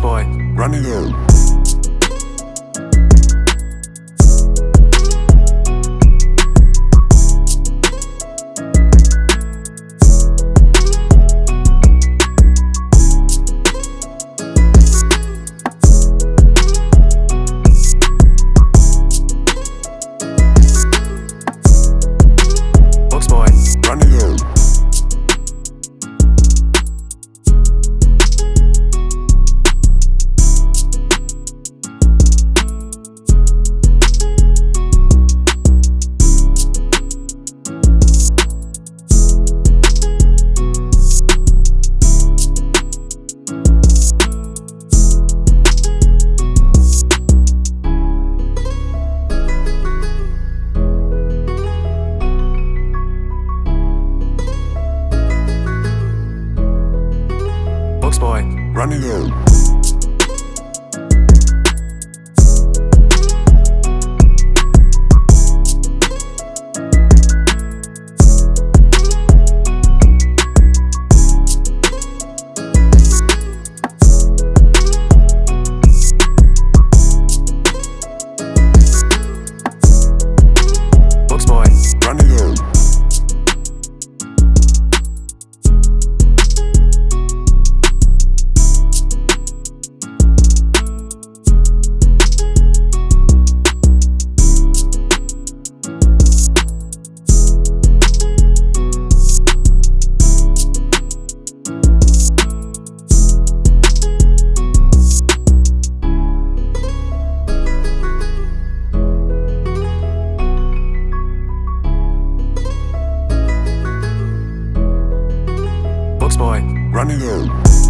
boy. Running out. Boy. Run it. boy. Run.